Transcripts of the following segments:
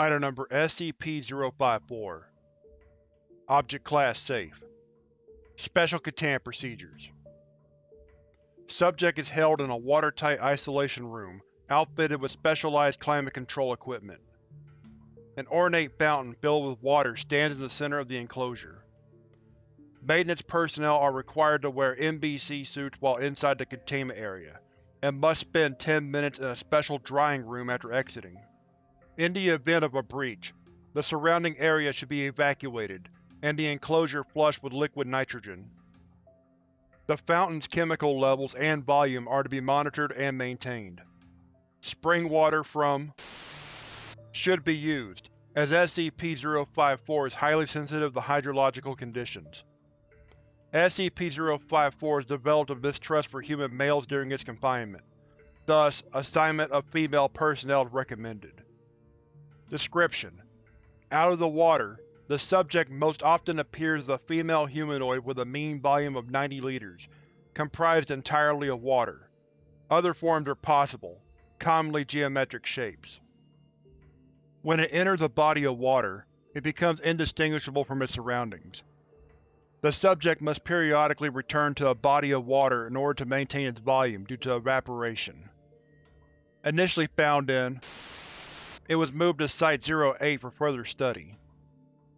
Item Number SCP-054 Object Class Safe Special Containment Procedures Subject is held in a watertight isolation room outfitted with specialized climate control equipment. An ornate fountain filled with water stands in the center of the enclosure. Maintenance personnel are required to wear NBC suits while inside the containment area, and must spend 10 minutes in a special drying room after exiting. In the event of a breach, the surrounding area should be evacuated, and the enclosure flushed with liquid nitrogen. The fountain's chemical levels and volume are to be monitored and maintained. Spring water from should be used, as SCP-054 is highly sensitive to hydrological conditions. SCP-054 has developed a mistrust for human males during its confinement, thus assignment of female personnel is recommended. Description: Out of the water, the subject most often appears as a female humanoid with a mean volume of 90 liters, comprised entirely of water. Other forms are possible, commonly geometric shapes. When it enters a body of water, it becomes indistinguishable from its surroundings. The subject must periodically return to a body of water in order to maintain its volume due to evaporation. Initially found in it was moved to Site-08 for further study.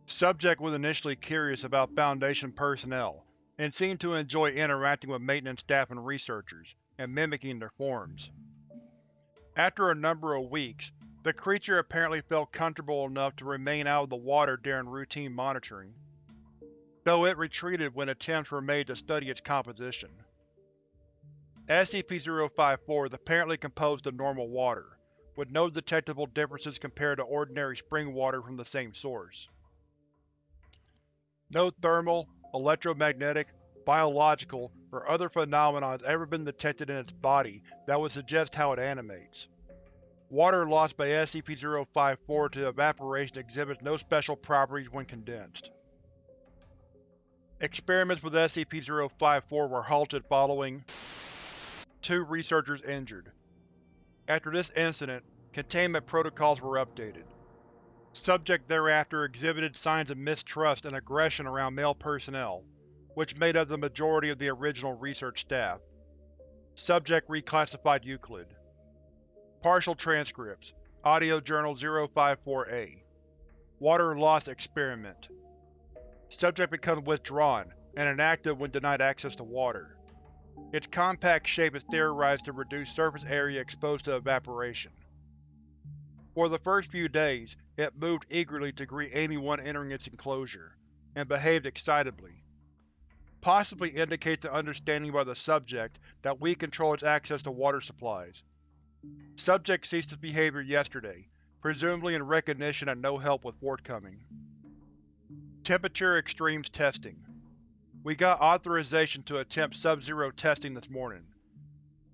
Subject was initially curious about Foundation personnel, and seemed to enjoy interacting with maintenance staff and researchers, and mimicking their forms. After a number of weeks, the creature apparently felt comfortable enough to remain out of the water during routine monitoring, though it retreated when attempts were made to study its composition. SCP-054 is apparently composed of normal water, with no detectable differences compared to ordinary spring water from the same source. No thermal, electromagnetic, biological, or other phenomena has ever been detected in its body that would suggest how it animates. Water lost by SCP-054 to evaporation exhibits no special properties when condensed. Experiments with SCP-054 were halted following two researchers injured. After this incident, containment protocols were updated. Subject thereafter exhibited signs of mistrust and aggression around male personnel, which made up the majority of the original research staff. Subject reclassified Euclid. Partial transcripts Audio Journal 054-A Water Loss Experiment Subject becomes withdrawn and inactive when denied access to water. Its compact shape is theorized to reduce surface area exposed to evaporation. For the first few days, it moved eagerly to greet anyone entering its enclosure, and behaved excitedly. Possibly indicates an understanding by the subject that we control its access to water supplies. Subject ceased its behavior yesterday, presumably in recognition that no help was forthcoming. Temperature Extremes Testing We got authorization to attempt Sub-Zero testing this morning.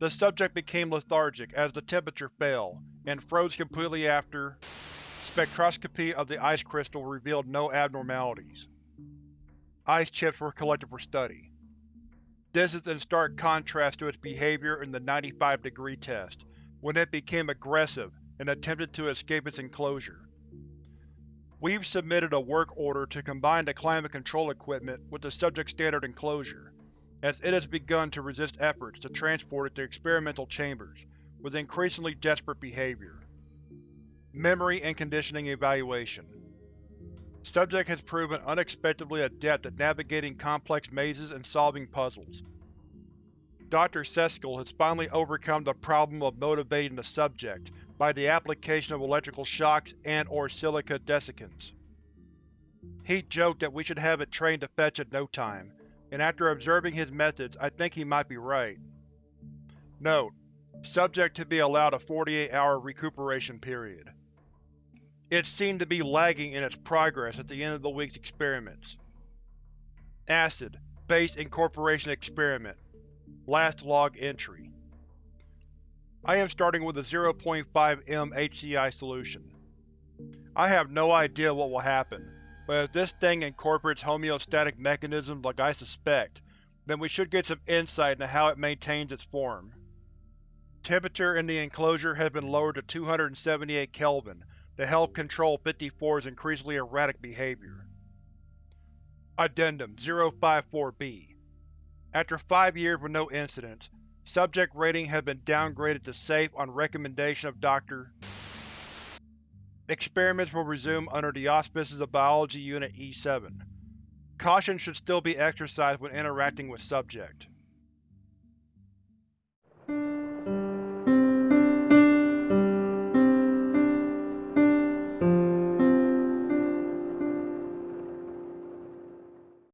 The subject became lethargic as the temperature fell, and froze completely after spectroscopy of the ice crystal revealed no abnormalities. Ice chips were collected for study. This is in stark contrast to its behavior in the 95 degree test, when it became aggressive and attempted to escape its enclosure. We've submitted a work order to combine the climate control equipment with the subject's standard enclosure, as it has begun to resist efforts to transport it to experimental chambers, with increasingly desperate behavior. Memory and Conditioning Evaluation Subject has proven unexpectedly adept at navigating complex mazes and solving puzzles. Dr. Seskel has finally overcome the problem of motivating the subject by the application of electrical shocks and or silica desiccants. He joked that we should have it trained to fetch in no time, and after observing his methods I think he might be right. Note: Subject to be allowed a 48-hour recuperation period. It seemed to be lagging in its progress at the end of the week's experiments. Acid Base Incorporation Experiment Last log entry I am starting with a 0.5 m HCl solution. I have no idea what will happen, but if this thing incorporates homeostatic mechanisms like I suspect, then we should get some insight into how it maintains its form. Temperature in the enclosure has been lowered to 278 Kelvin to help control 54's increasingly erratic behavior. Addendum 054-B After five years with no incidents, subject rating has been downgraded to Safe on recommendation of Dr. Experiments will resume under the auspices of Biology Unit E-7. Caution should still be exercised when interacting with subject.